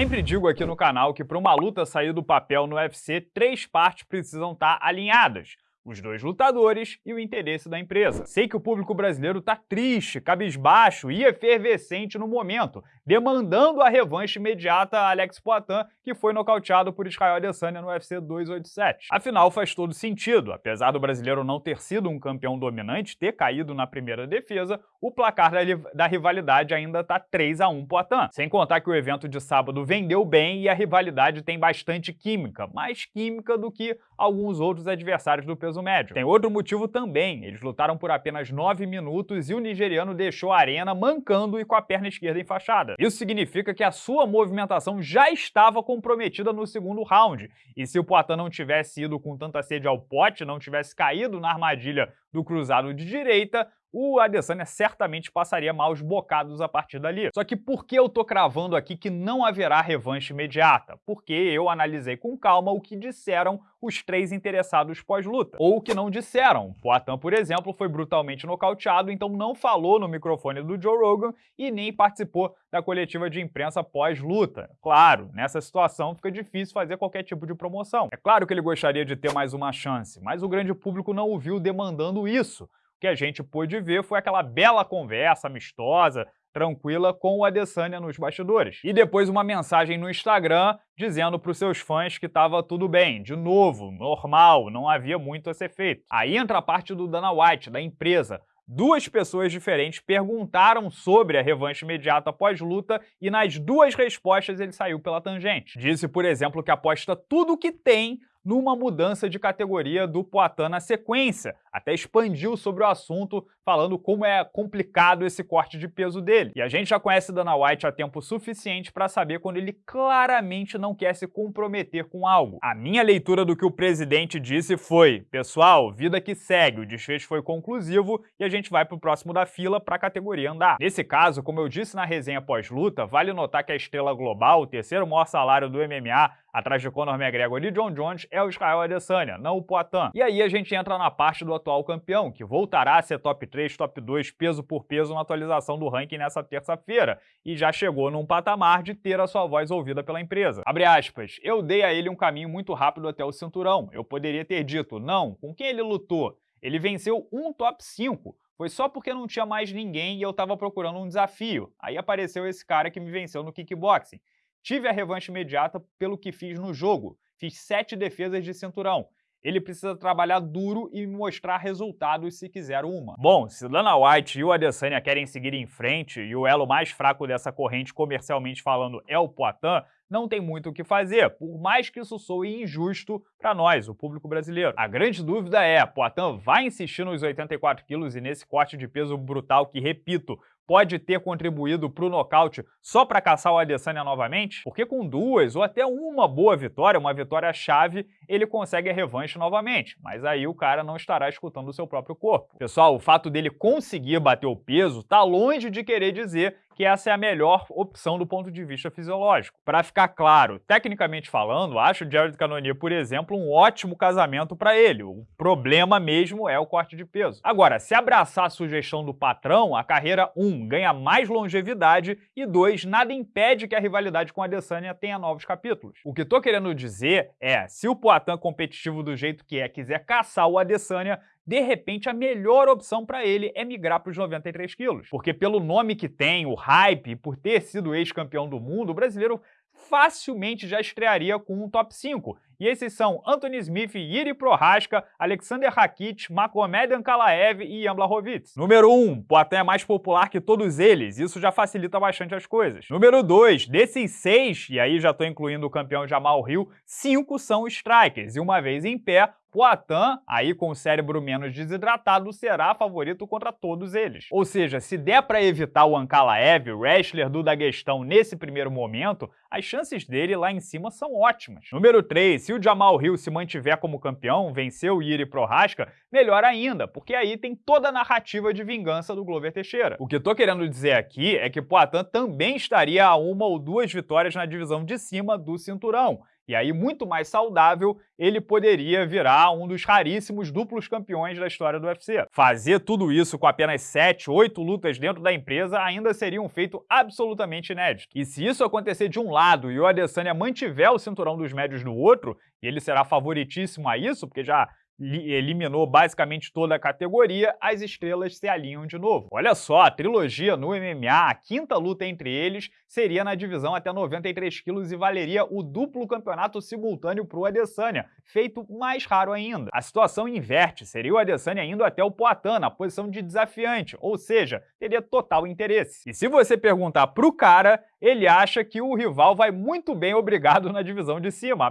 sempre digo aqui no canal que para uma luta sair do papel no UFC, três partes precisam estar tá alinhadas os dois lutadores e o interesse da empresa. Sei que o público brasileiro tá triste, cabisbaixo e efervescente no momento, demandando a revanche imediata a Alex Poitin, que foi nocauteado por Israel Adesanya no UFC 287. Afinal, faz todo sentido. Apesar do brasileiro não ter sido um campeão dominante, ter caído na primeira defesa, o placar da, da rivalidade ainda tá 3 a 1 Poitin. Sem contar que o evento de sábado vendeu bem e a rivalidade tem bastante química, mais química do que alguns outros adversários do peso médio. Tem outro motivo também, eles lutaram por apenas 9 minutos e o nigeriano deixou a arena mancando e com a perna esquerda enfaixada. Isso significa que a sua movimentação já estava comprometida no segundo round, e se o Poitin não tivesse ido com tanta sede ao pote, não tivesse caído na armadilha do cruzado de direita, o Adesanya certamente passaria maus bocados a partir dali. Só que por que eu tô cravando aqui que não haverá revanche imediata? Porque eu analisei com calma o que disseram os três interessados pós-luta. Ou o que não disseram. Poatan, por exemplo, foi brutalmente nocauteado, então não falou no microfone do Joe Rogan e nem participou da coletiva de imprensa pós-luta. Claro, nessa situação fica difícil fazer qualquer tipo de promoção. É claro que ele gostaria de ter mais uma chance, mas o grande público não o viu demandando isso que a gente pôde ver foi aquela bela conversa amistosa, tranquila com o Adesanya nos bastidores. E depois uma mensagem no Instagram dizendo para os seus fãs que estava tudo bem, de novo, normal, não havia muito a ser feito. Aí entra a parte do Dana White, da empresa. Duas pessoas diferentes perguntaram sobre a revanche imediata após luta e nas duas respostas ele saiu pela tangente. Disse, por exemplo, que aposta tudo que tem numa mudança de categoria do Poitin na sequência. Até expandiu sobre o assunto, falando como é complicado esse corte de peso dele. E a gente já conhece Dana White há tempo suficiente para saber quando ele claramente não quer se comprometer com algo. A minha leitura do que o presidente disse foi, pessoal, vida que segue, o desfecho foi conclusivo e a gente vai para o próximo da fila para a categoria andar. Nesse caso, como eu disse na resenha pós-luta, vale notar que a estrela global, o terceiro maior salário do MMA, atrás de Conor McGregor e John Jones, é o Israel Adesanya, não o Poitin. E aí a gente entra na parte do atual campeão, que voltará a ser top 3, top 2, peso por peso na atualização do ranking nessa terça-feira, e já chegou num patamar de ter a sua voz ouvida pela empresa. Abre aspas, eu dei a ele um caminho muito rápido até o cinturão. Eu poderia ter dito, não, com quem ele lutou? Ele venceu um top 5, foi só porque não tinha mais ninguém e eu estava procurando um desafio. Aí apareceu esse cara que me venceu no kickboxing. Tive a revanche imediata pelo que fiz no jogo. Fiz sete defesas de cinturão. Ele precisa trabalhar duro e mostrar resultados se quiser uma. Bom, se Dana White e o Adesanya querem seguir em frente e o elo mais fraco dessa corrente comercialmente falando é o Poitin, não tem muito o que fazer, por mais que isso soe injusto para nós, o público brasileiro. A grande dúvida é, Poitin vai insistir nos 84 quilos e nesse corte de peso brutal que, repito, pode ter contribuído para o nocaute só para caçar o Adesanya novamente? Porque com duas ou até uma boa vitória, uma vitória-chave, ele consegue a revanche novamente, mas aí o cara não estará escutando o seu próprio corpo. Pessoal, o fato dele conseguir bater o peso está longe de querer dizer que essa é a melhor opção do ponto de vista fisiológico. Para ficar claro, tecnicamente falando, acho o Jared Cannonier, por exemplo, um ótimo casamento para ele. O problema mesmo é o corte de peso. Agora, se abraçar a sugestão do patrão, a carreira 1 um, ganha mais longevidade e 2 nada impede que a rivalidade com a Adesanya tenha novos capítulos. O que estou querendo dizer é, se o Poatan competitivo do jeito que é quiser caçar o Adesanya, de repente a melhor opção para ele é migrar para os 93 quilos. Porque pelo nome que tem, o hype, por ter sido ex-campeão do mundo, o brasileiro facilmente já estrearia com um top 5. E esses são Anthony Smith, Yuri Prohaska, Alexander Rakit, Magomed Ankalaev e Ian Blachowicz. Número 1, um, Poitin é mais popular que todos eles, isso já facilita bastante as coisas. Número 2, desses seis, e aí já estou incluindo o campeão Jamal Hill, cinco são strikers, e uma vez em pé, Poitin, aí com o cérebro menos desidratado, será favorito contra todos eles. Ou seja, se der para evitar o Ankalaev, wrestler do Daguestão, nesse primeiro momento, as chances dele lá em cima são ótimas. Número 3, se o Jamal Hill se mantiver como campeão, vencer o Yuri Prohaska, melhor ainda, porque aí tem toda a narrativa de vingança do Glover Teixeira. O que eu tô querendo dizer aqui é que Poitin também estaria a uma ou duas vitórias na divisão de cima do cinturão, E aí, muito mais saudável, ele poderia virar um dos raríssimos duplos campeões da história do UFC. Fazer tudo isso com apenas 7, 8 lutas dentro da empresa ainda seria um feito absolutamente inédito. E se isso acontecer de um lado e o Adesanya mantiver o cinturão dos médios no outro, e ele será favoritíssimo a isso, porque já eliminou basicamente toda a categoria, as estrelas se alinham de novo. Olha só, a trilogia no MMA, a quinta luta entre eles, seria na divisão até 93 quilos e valeria o duplo campeonato simultâneo para o Adesanya, feito mais raro ainda. A situação inverte, seria o Adesanya indo até o Poatan na posição de desafiante, ou seja, teria total interesse. E se você perguntar pro cara, ele acha que o rival vai muito bem obrigado na divisão de cima.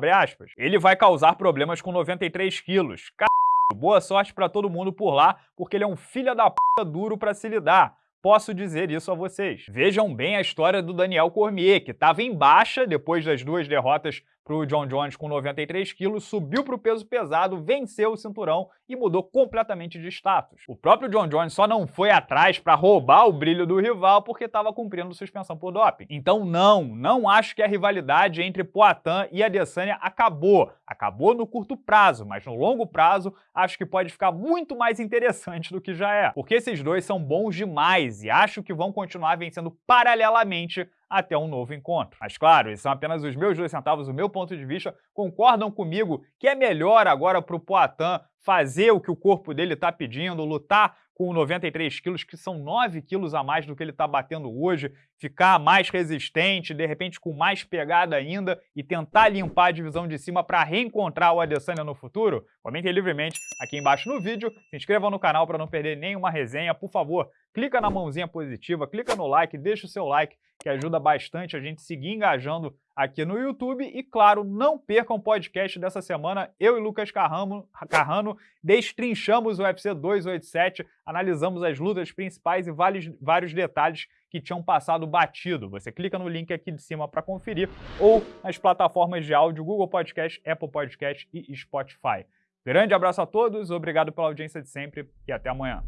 Ele vai causar problemas com 93 quilos. Boa sorte para todo mundo por lá, porque ele é um filho da p duro para se lidar. Posso dizer isso a vocês. Vejam bem a história do Daniel Cormier, que estava em baixa depois das duas derrotas para o John Jones com 93 quilos, subiu para o peso pesado, venceu o cinturão e mudou completamente de status. O próprio John Jones só não foi atrás para roubar o brilho do rival porque estava cumprindo suspensão por doping. Então não, não acho que a rivalidade entre Poatan e Adesanya acabou. Acabou no curto prazo, mas no longo prazo acho que pode ficar muito mais interessante do que já é. Porque esses dois são bons demais e acho que vão continuar vencendo paralelamente até um novo encontro. Mas claro, esses são apenas os meus dois centavos, o meu ponto de vista. Concordam comigo que é melhor agora para o Poitin fazer o que o corpo dele está pedindo, lutar com 93 quilos, que são 9 quilos a mais do que ele está batendo hoje, ficar mais resistente, de repente com mais pegada ainda e tentar limpar a divisão de cima para reencontrar o Adesanya no futuro? Comentem livremente aqui embaixo no vídeo, se inscrevam no canal para não perder nenhuma resenha, por favor, clica na mãozinha positiva, clica no like, deixa o seu like, que ajuda bastante a gente seguir engajando aqui no YouTube. E, claro, não percam o podcast dessa semana. Eu e Lucas Carrano, Carrano destrinchamos o UFC 287, analisamos as lutas principais e vários, vários detalhes que tinham passado batido. Você clica no link aqui de cima para conferir ou nas plataformas de áudio Google Podcast, Apple Podcast e Spotify. Grande abraço a todos, obrigado pela audiência de sempre e até amanhã.